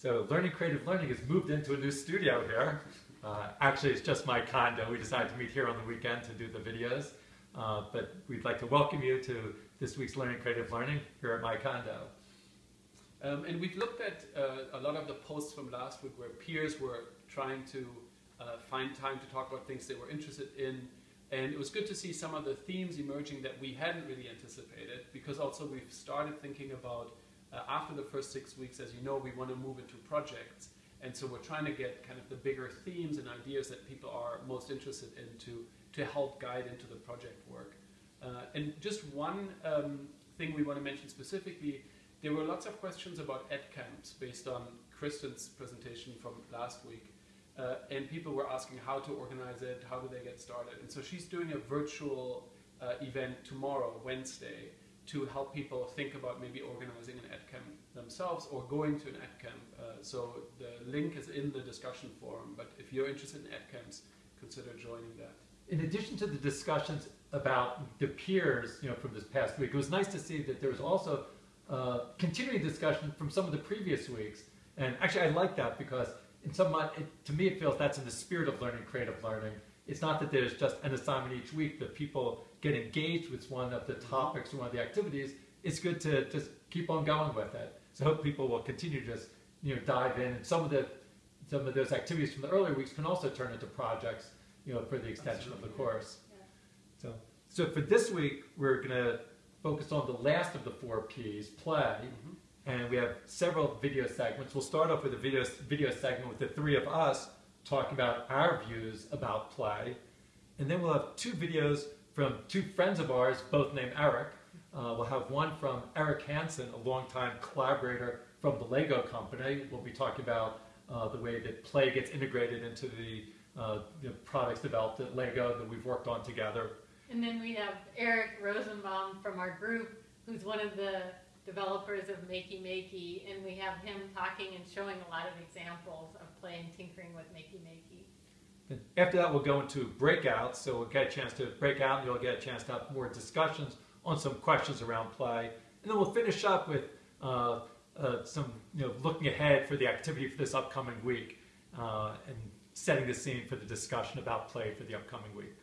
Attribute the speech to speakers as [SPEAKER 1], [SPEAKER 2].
[SPEAKER 1] So Learning Creative Learning has moved into a new studio here. Uh, actually, it's just my condo. We decided to meet here on the weekend to do the videos. Uh, but we'd like to welcome you to this week's Learning Creative Learning here at my condo.
[SPEAKER 2] Um, and we've looked at uh, a lot of the posts from last week where peers were trying to uh, find time to talk about things they were interested in. And it was good to see some of the themes emerging that we hadn't really anticipated because also we've started thinking about uh, after the first six weeks, as you know, we want to move into projects. And so we're trying to get kind of the bigger themes and ideas that people are most interested in to, to help guide into the project work. Uh, and just one um, thing we want to mention specifically, there were lots of questions about ed camps based on Kristen's presentation from last week. Uh, and people were asking how to organize it, how do they get started. And so she's doing a virtual uh, event tomorrow, Wednesday, to help people think about maybe organizing an EdCamp themselves or going to an EdCamp. Uh, so the link is in the discussion forum, but if you're interested in EdCamps, consider joining that.
[SPEAKER 1] In addition to the discussions about the peers, you know, from this past week, it was nice to see that there was also uh, continuing discussion from some of the previous weeks. And actually, I like that because in some, it, to me, it feels that's in the spirit of learning creative learning. It's not that there's just an assignment each week, that people get engaged with one of the topics or one of the activities, it's good to just keep on going with it. So I hope people will continue to just you know dive in. And some of the some of those activities from the earlier weeks can also turn into projects, you know, for the extension Absolutely. of the course. Yeah. So so for this week, we're going to focus on the last of the four P's, play. Mm -hmm. And we have several video segments. We'll start off with a video, video segment with the three of us talking about our views about play. And then we'll have two videos from two friends of ours, both named Eric. Uh, we'll have one from Eric Hansen, a longtime collaborator from the Lego company. We'll be talking about uh, the way that play gets integrated into the uh, know, products developed at Lego that we've worked on together.
[SPEAKER 3] And then we have Eric Rosenbaum from our group, who's one of the developers of Makey Makey, and we have him talking and showing a lot of examples of play and tinkering with Makey Makey.
[SPEAKER 1] After that, we'll go into breakouts, so we'll get a chance to break out and you'll get a chance to have more discussions on some questions around play. And then we'll finish up with uh, uh, some, you know, looking ahead for the activity for this upcoming week uh, and setting the scene for the discussion about play for the upcoming week.